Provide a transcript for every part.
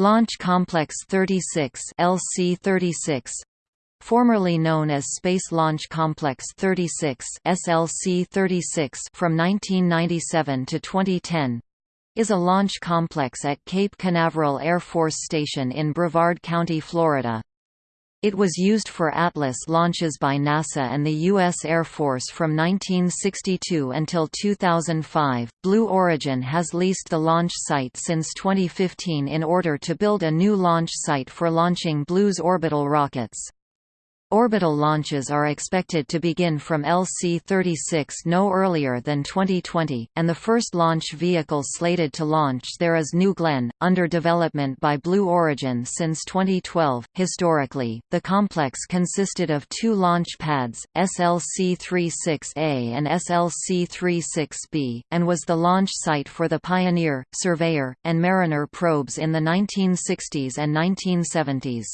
Launch Complex 36 LC-36 formerly known as Space Launch Complex 36 SLC-36 from 1997 to 2010 is a launch complex at Cape Canaveral Air Force Station in Brevard County, Florida. It was used for Atlas launches by NASA and the U.S. Air Force from 1962 until 2005. Blue Origin has leased the launch site since 2015 in order to build a new launch site for launching Blue's orbital rockets. Orbital launches are expected to begin from LC-36 no earlier than 2020, and the first launch vehicle slated to launch there is New Glenn, under development by Blue Origin since 2012. Historically, the complex consisted of two launch pads, SLC-36A and SLC-36B, and was the launch site for the Pioneer, Surveyor, and Mariner probes in the 1960s and 1970s.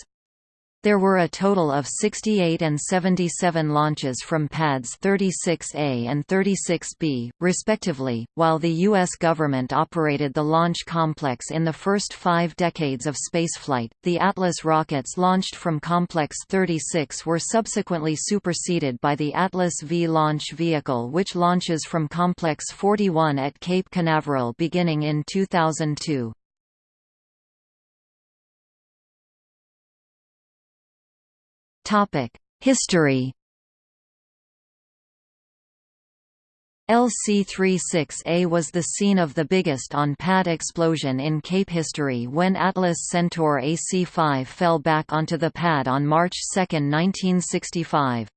There were a total of 68 and 77 launches from pads 36A and 36B, respectively, while the U.S. government operated the launch complex in the first five decades of spaceflight. The Atlas rockets launched from Complex 36 were subsequently superseded by the Atlas V launch vehicle, which launches from Complex 41 at Cape Canaveral beginning in 2002. History LC-36A was the scene of the biggest on-pad explosion in Cape history when Atlas Centaur AC-5 fell back onto the pad on March 2, 1965.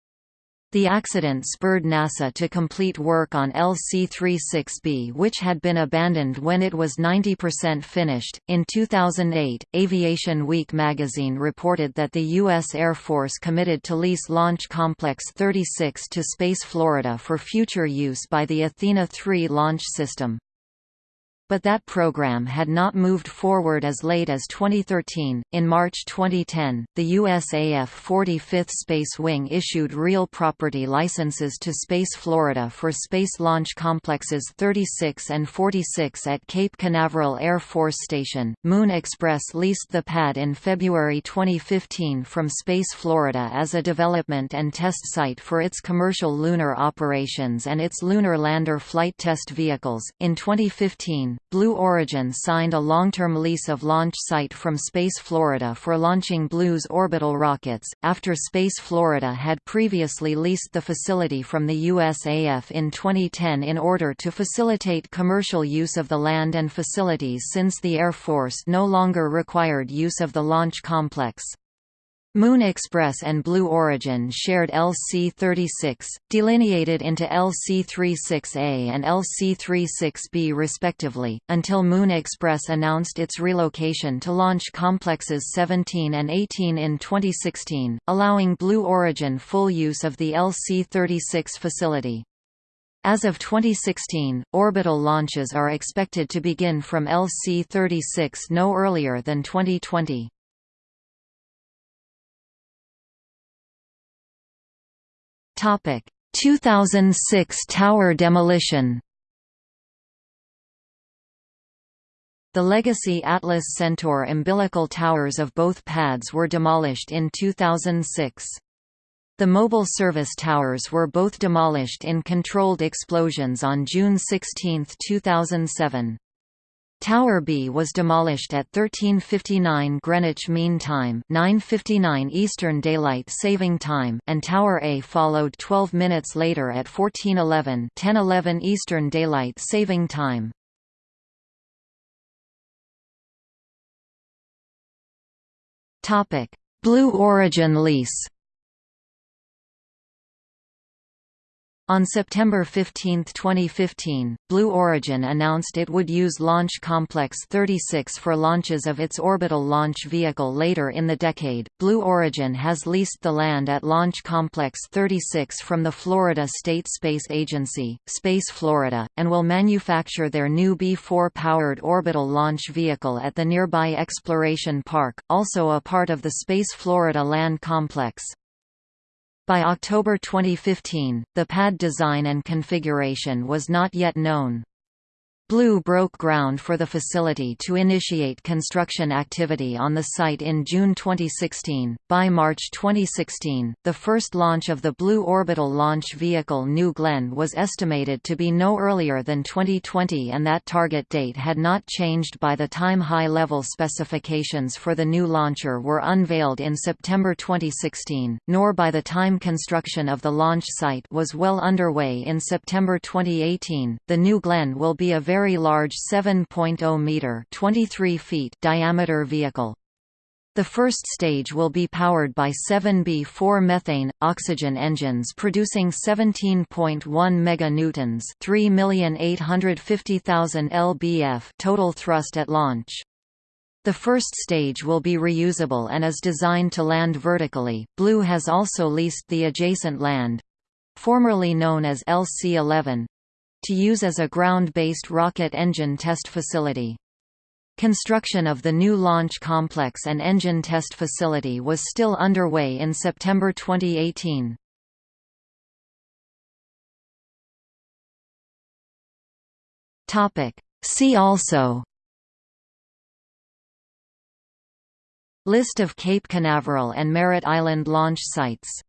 The accident spurred NASA to complete work on LC-36B, which had been abandoned when it was 90% finished. In 2008, Aviation Week magazine reported that the U.S. Air Force committed to lease Launch Complex 36 to Space Florida for future use by the Athena 3 launch system but that program had not moved forward as late as 2013. In March 2010, the USAF 45th Space Wing issued real property licenses to Space Florida for Space Launch Complexes 36 and 46 at Cape Canaveral Air Force Station. Moon Express leased the pad in February 2015 from Space Florida as a development and test site for its commercial lunar operations and its lunar lander flight test vehicles. In 2015, Blue Origin signed a long-term lease of launch site from Space Florida for launching Blue's orbital rockets, after Space Florida had previously leased the facility from the USAF in 2010 in order to facilitate commercial use of the land and facilities since the Air Force no longer required use of the launch complex. Moon Express and Blue Origin shared LC-36, delineated into LC-36A and LC-36B respectively, until Moon Express announced its relocation to launch complexes 17 and 18 in 2016, allowing Blue Origin full use of the LC-36 facility. As of 2016, orbital launches are expected to begin from LC-36 no earlier than 2020. Topic: 2006 tower demolition. The legacy Atlas Centaur umbilical towers of both pads were demolished in 2006. The mobile service towers were both demolished in controlled explosions on June 16, 2007. Tower B was demolished at 13:59 Greenwich Mean Time, 9:59 Eastern Daylight Saving Time, and Tower A followed 12 minutes later at 14:11, 10:11 Eastern Daylight Saving Time. Topic: Blue Origin lease. On September 15, 2015, Blue Origin announced it would use Launch Complex 36 for launches of its orbital launch vehicle later in the decade. Blue Origin has leased the land at Launch Complex 36 from the Florida State Space Agency, Space Florida, and will manufacture their new B-4 powered orbital launch vehicle at the nearby Exploration Park, also a part of the Space Florida Land Complex. By October 2015, the pad design and configuration was not yet known. Blue broke ground for the facility to initiate construction activity on the site in June 2016. By March 2016, the first launch of the Blue orbital launch vehicle New Glenn was estimated to be no earlier than 2020 and that target date had not changed by the time high-level specifications for the new launcher were unveiled in September 2016, nor by the time construction of the launch site was well underway in September 2018. The New Glenn will be a very very large 7.0 meter (23 feet) diameter vehicle. The first stage will be powered by 7B4 methane oxygen engines producing 17.1 meganewtons, 3,850,000 lbf total thrust at launch. The first stage will be reusable and is designed to land vertically. Blue has also leased the adjacent land, formerly known as LC-11, to use as a ground-based rocket engine test facility. Construction of the new launch complex and engine test facility was still underway in September 2018. See also List of Cape Canaveral and Merritt Island launch sites